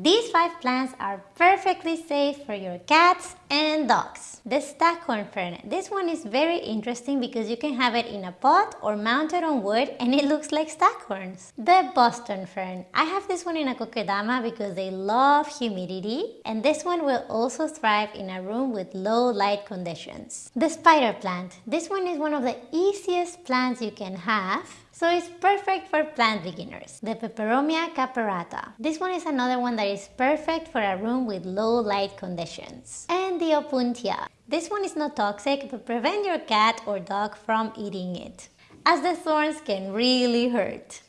These five plants are perfectly safe for your cats and dogs. The staghorn fern. This one is very interesting because you can have it in a pot or mounted on wood and it looks like staghorns. The Boston fern. I have this one in a kokedama because they love humidity and this one will also thrive in a room with low light conditions. The spider plant. This one is one of the easiest plants you can have so it's perfect for plant beginners. The Peperomia caperata. This one is another one that is perfect for a room with low light conditions. And the Opuntia. This one is not toxic but prevent your cat or dog from eating it as the thorns can really hurt.